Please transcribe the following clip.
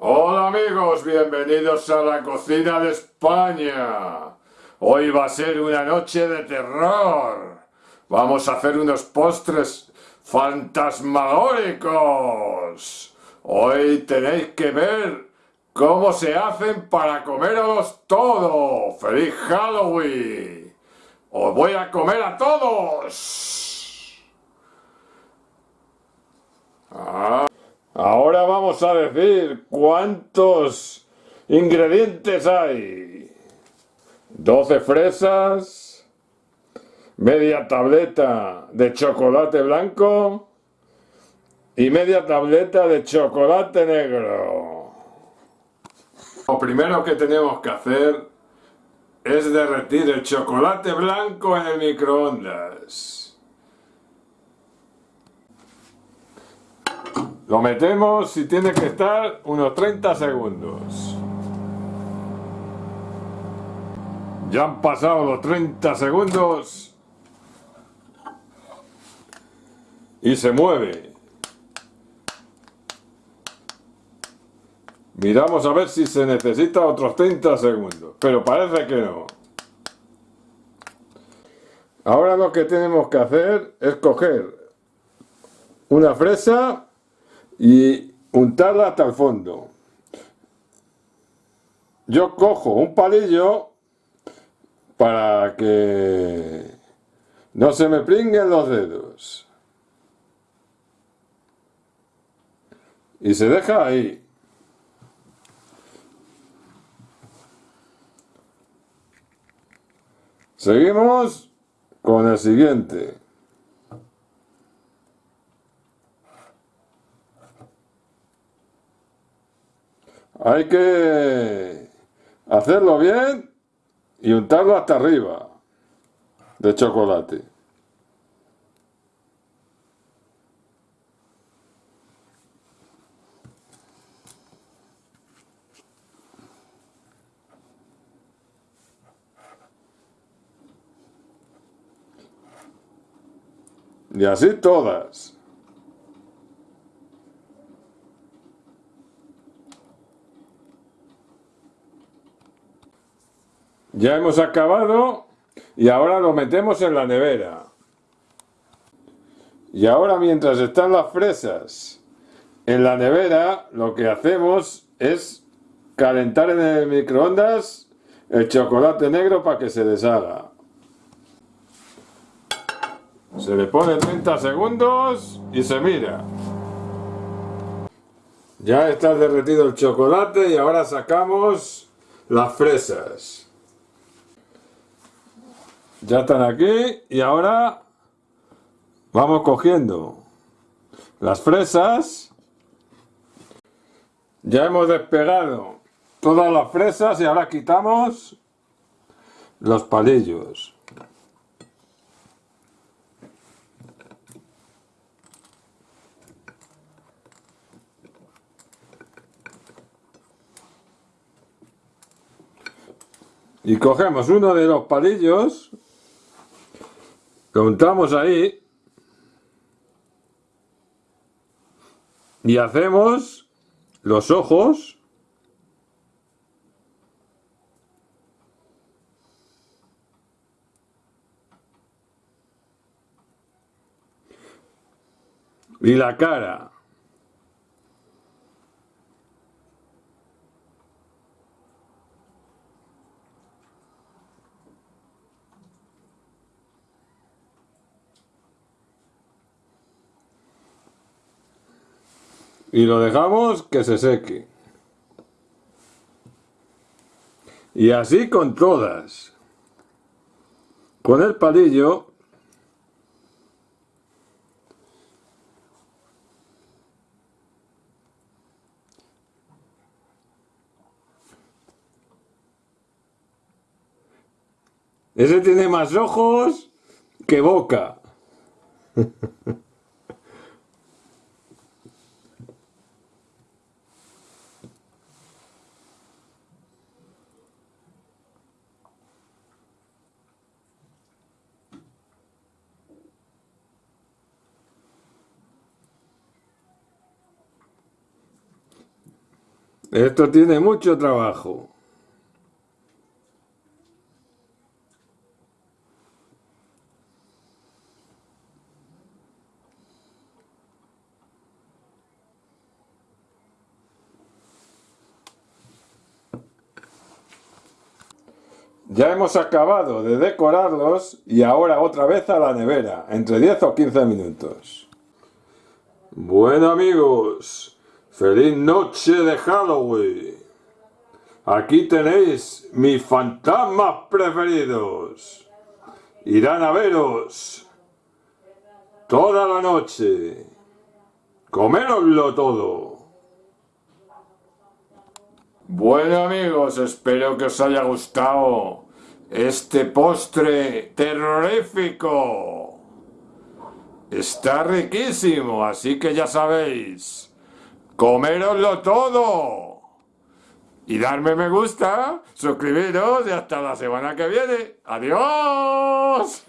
Hola amigos, bienvenidos a la cocina de España. Hoy va a ser una noche de terror. Vamos a hacer unos postres fantasmagóricos. Hoy tenéis que ver cómo se hacen para comeros todo. ¡Feliz Halloween! ¡Os voy a comer a todos! Ah. Ahora vamos a decir cuántos ingredientes hay. 12 fresas, media tableta de chocolate blanco y media tableta de chocolate negro. Lo primero que tenemos que hacer es derretir el chocolate blanco en el microondas. Lo metemos y tiene que estar unos 30 segundos. Ya han pasado los 30 segundos. Y se mueve. Miramos a ver si se necesita otros 30 segundos. Pero parece que no. Ahora lo que tenemos que hacer es coger una fresa y untarla hasta el fondo. Yo cojo un palillo para que no se me pringuen los dedos. Y se deja ahí. Seguimos con el siguiente. Hay que hacerlo bien y untarlo hasta arriba de chocolate. Y así todas. Ya hemos acabado y ahora lo metemos en la nevera. Y ahora mientras están las fresas en la nevera, lo que hacemos es calentar en el microondas el chocolate negro para que se deshaga. Se le pone 30 segundos y se mira. Ya está derretido el chocolate y ahora sacamos las fresas. Ya están aquí y ahora vamos cogiendo las fresas. Ya hemos despegado todas las fresas y ahora quitamos los palillos. Y cogemos uno de los palillos Contamos ahí y hacemos los ojos y la cara. Y lo dejamos que se seque. Y así con todas. Con el palillo Ese tiene más ojos que boca. Esto tiene mucho trabajo. Ya hemos acabado de decorarlos y ahora otra vez a la nevera, entre 10 o 15 minutos. Bueno amigos, feliz noche de Halloween. Aquí tenéis mis fantasmas preferidos. Irán a veros toda la noche. Coméroslo todo. Bueno amigos, espero que os haya gustado este postre terrorífico. Está riquísimo, así que ya sabéis, coméroslo todo. Y darme me gusta, suscribiros y hasta la semana que viene. ¡Adiós!